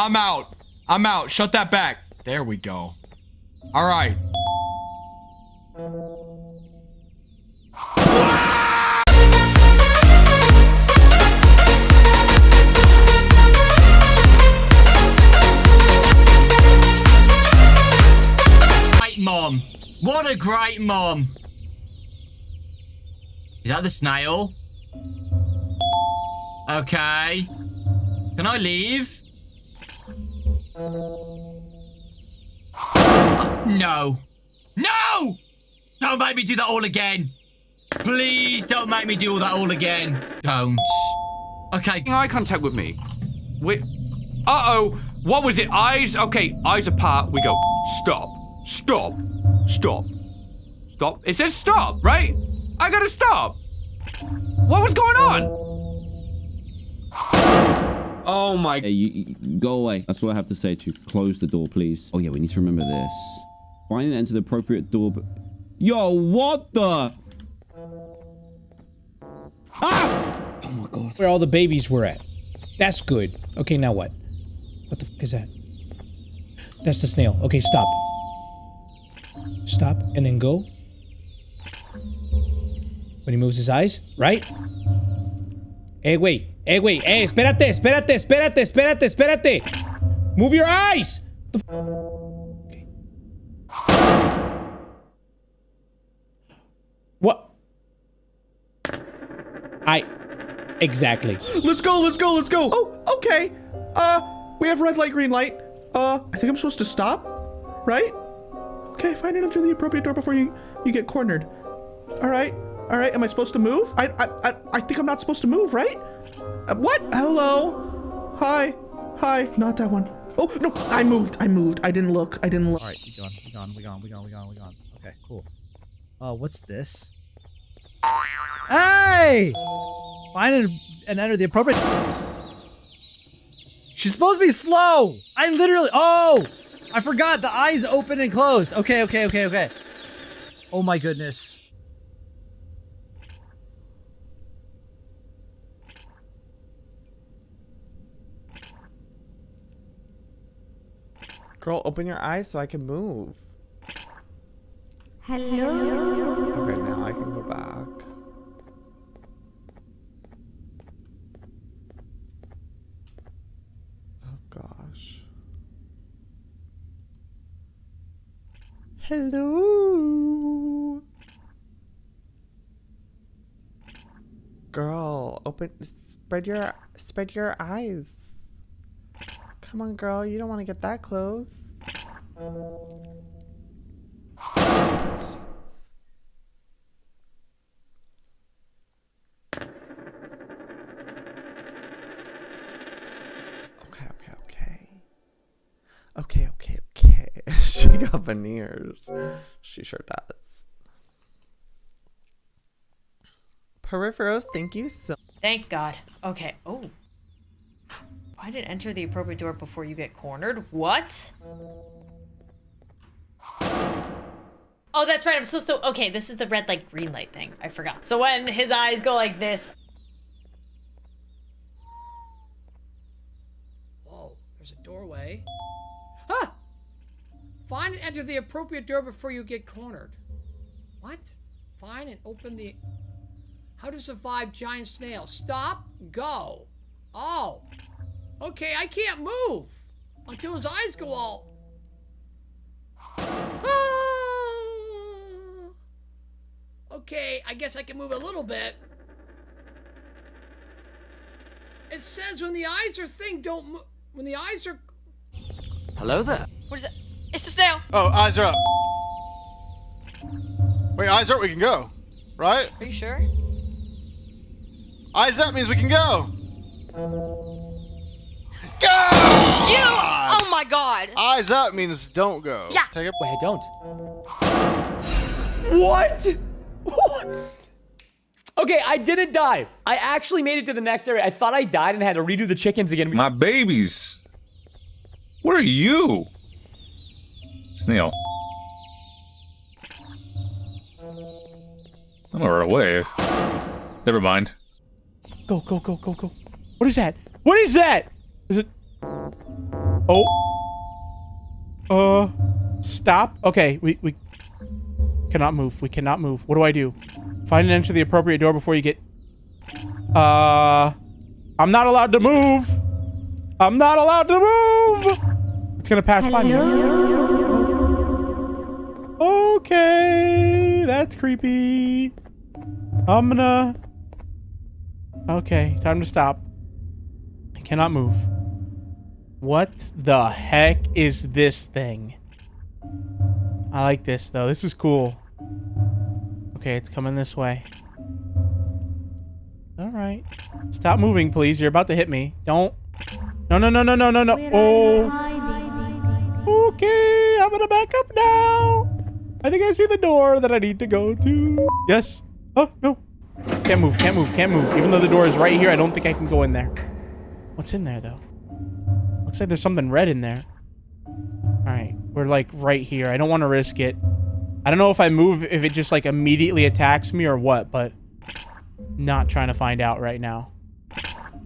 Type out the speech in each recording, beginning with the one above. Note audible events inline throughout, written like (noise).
I'm out. I'm out. Shut that back. There we go. All right. Great mom. What a great mom. Is that the snail? Okay. Can I leave? No. No! Don't make me do that all again. Please don't make me do all that all again. Don't. Okay. Eye contact with me. Wait. Uh-oh. What was it? Eyes? Okay, eyes apart. We go. Stop. Stop. Stop. Stop. It says stop, right? I gotta stop. What was going on? Oh my. Hey, you, you- go away. That's what I have to say to you. Close the door, please. Oh yeah, we need to remember this. Find and enter the appropriate door. But yo, what the? Ah! Oh my god. Where all the babies were at. That's good. Okay, now what? What the fuck is that? That's the snail. Okay, stop. Stop, and then go. When he moves his eyes, right? Hey, wait. Hey, wait. Hey, espérate, espérate, espérate, espérate, espérate. Move your eyes. The f- okay. What? I... Exactly. Let's go, let's go, let's go. Oh, okay. Uh, we have red light, green light. Uh, I think I'm supposed to stop, right? Okay, find and enter the appropriate door before you you get cornered. All right, all right. Am I supposed to move? I I I, I think I'm not supposed to move, right? Uh, what? Hello. Hi. Hi. Not that one. Oh no! I moved. I moved. I didn't look. I didn't look. All right, we gone, we gone, we gone, we gone, we gone, we gone. Okay, cool. Uh, what's this? Hey! Find and, and enter the appropriate. She's supposed to be slow. I literally. Oh, I forgot. The eyes open and closed. Okay, okay, okay, okay. Oh my goodness. Girl, open your eyes so I can move. Hello. Okay, now I can go back. Oh gosh. Hello. Girl, open spread your spread your eyes. Come on, girl, you don't want to get that close. Okay, okay, okay. Okay, okay, okay. (laughs) she got veneers. She sure does. Peripherals, thank you so Thank God. Okay. Oh. Why did enter the appropriate door before you get cornered? What? Oh, that's right. I'm supposed to. Okay, this is the red light, green light thing. I forgot. So when his eyes go like this. Whoa, there's a doorway. Ah! Find and enter the appropriate door before you get cornered. What? Find and open the. How to survive giant snail. Stop, go. Oh. Okay, I can't move until his eyes go all. Ah! Okay, I guess I can move a little bit. It says when the eyes are thing, don't move. When the eyes are. Hello there. What is it? It's the snail. Oh, eyes are up. Wait, eyes are up, we can go. Right? Are you sure? Eyes up means we can go. Go! You! Oh my god! Eyes up means don't go. Yeah. Take it. Wait, I don't. What? (laughs) okay, I didn't die. I actually made it to the next area. I thought I died and had to redo the chickens again. My babies. What are you? Snail. I'm gonna run away. Never mind. Go, go, go, go, go. What is that? What is that? Is it? Oh. Uh, stop. Okay, we, we cannot move. We cannot move. What do I do? Find and enter the appropriate door before you get... Uh, I'm not allowed to move. I'm not allowed to move. It's gonna pass by me. Okay, that's creepy. I'm gonna... Okay, time to stop. I cannot move. What the heck is this thing? I like this, though. This is cool. Okay, it's coming this way. All right. Stop moving, please. You're about to hit me. Don't. No, no, no, no, no, no, no. Oh. Okay, I'm gonna back up now. I think I see the door that I need to go to. Yes. Oh, no. Can't move, can't move, can't move. Even though the door is right here, I don't think I can go in there. What's in there, though? Looks like there's something red in there. All right, we're like right here. I don't want to risk it. I don't know if I move, if it just like immediately attacks me or what, but not trying to find out right now.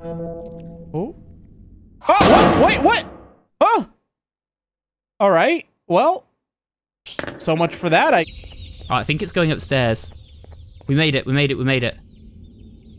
Oh. Oh, what? Wait, what? Oh. All right. Well, so much for that. I. I think it's going upstairs. We made it. We made it. We made it.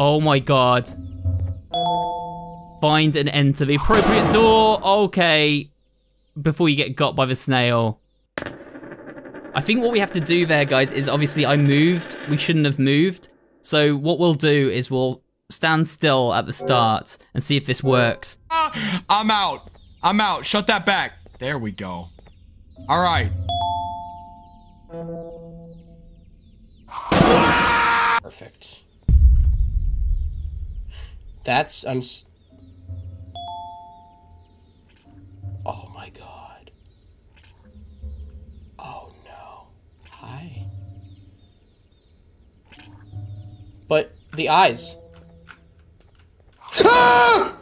Oh my god. Find and enter the appropriate door. Okay. Before you get got by the snail. I think what we have to do there, guys, is obviously I moved. We shouldn't have moved. So what we'll do is we'll stand still at the start and see if this works. Ah, I'm out. I'm out. Shut that back. There we go. All right. Perfect. That's uns. The eyes. (laughs)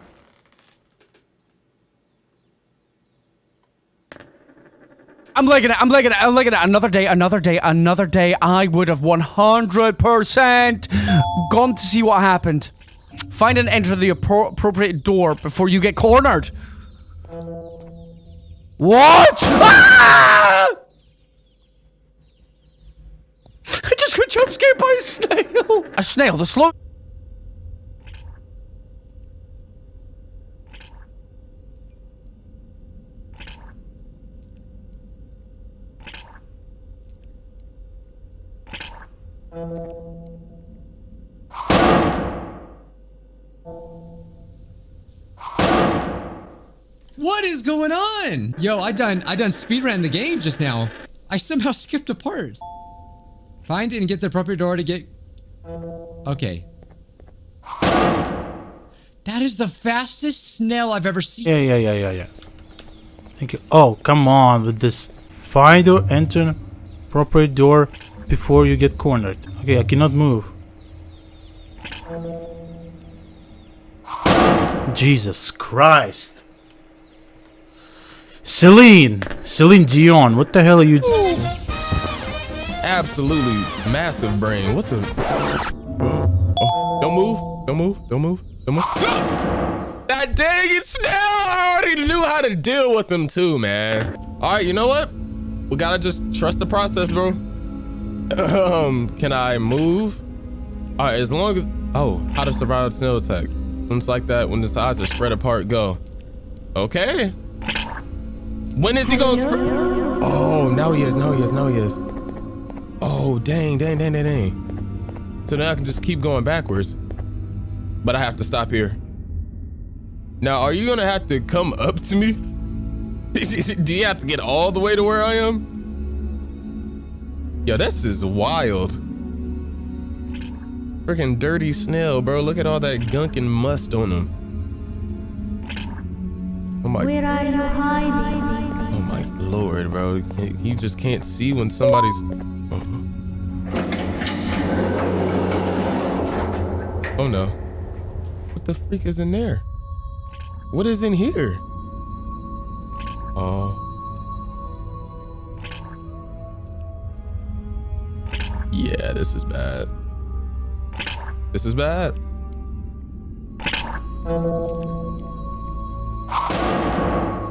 I'm liking it. I'm liking it. I'm liking it. Another day, another day, another day. I would have 100% gone to see what happened. Find and enter the appro appropriate door before you get cornered. What? (laughs) Ah! I just got jump scared by a snail. A snail, the slow. What is going on? Yo, I done I done speedran the game just now. I somehow skipped a part. Find and get the appropriate door to get Okay. That is the fastest snail I've ever seen. Yeah, yeah, yeah, yeah, yeah. Thank you. Oh, come on with this. Find or enter appropriate door before you get cornered. Okay, I cannot move. Jesus Christ. Celine! Celine Dion, what the hell are you oh. Absolutely massive brain. What the? Oh, don't move. Don't move. Don't move. Don't move. That dang it, Snail! I already knew how to deal with them too, man. All right, you know what? We gotta just trust the process, bro. Um, can I move? All right, as long as oh, how to survive a snail attack. Things like that when the sides are spread apart. Go. Okay. When is he gonna spread? Oh, now he is. Now he is. Now he is. Oh, dang, dang, dang, dang, dang. So now I can just keep going backwards. But I have to stop here. Now, are you gonna have to come up to me? (laughs) Do you have to get all the way to where I am? Yo, this is wild. Freaking dirty snail, bro. Look at all that gunk and must on him. Oh my. Where are you hiding? Oh my lord, bro. You just can't see when somebody's. Oh no. What the freak is in there? What is in here? Oh. Yeah, this is bad. This is bad.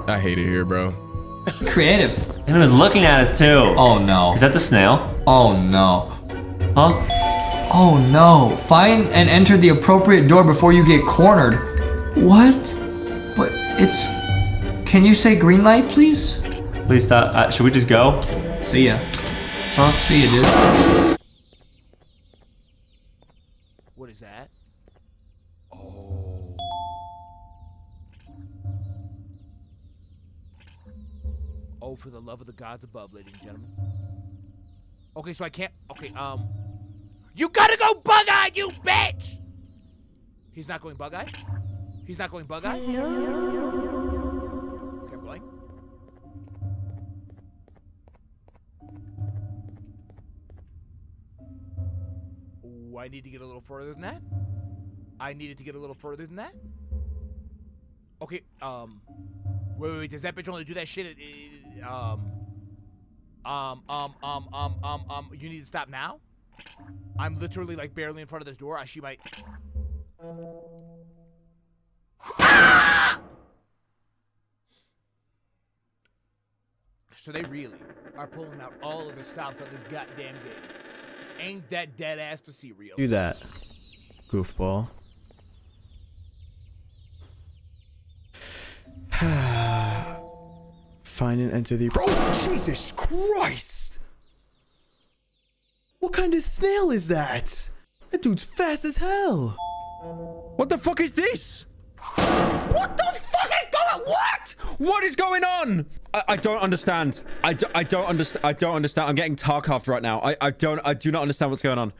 I hate it here, bro. Creative. And it was looking at us too. Oh no. Is that the snail? Oh no. Huh? Oh no. Find and enter the appropriate door before you get cornered. What? But it's. Can you say green light, please? Please stop. Uh, should we just go? See ya. Huh? See ya, dude. What is that? Oh, Oh, for the love of the gods above, ladies and gentlemen. Okay, so I can't. Okay, um. You gotta go bug eyed, you bitch! He's not going bug eyed? He's not going bug eyed? Okay, I'm going. Ooh, I need to get a little further than that. I needed to get a little further than that. Okay, um. Wait, wait, wait. Does that bitch only do that shit? at, uh, um. Um, um, um, um, um, um. You need to stop now? I'm literally like barely in front of this door. I- She might. So they really are pulling out all of the stops on this goddamn game. Ain't that dead ass for cereal? Do that, goofball. (sighs) Find and enter the. Bro, Jesus Christ! What kind of snail is that? That dude's fast as hell. What the fuck is this? What the fuck is going What? What is going on? I, I don't understand. I, do, I don't understand. I don't understand. I'm getting Tarkov right now. I, I don't. I do not understand what's going on.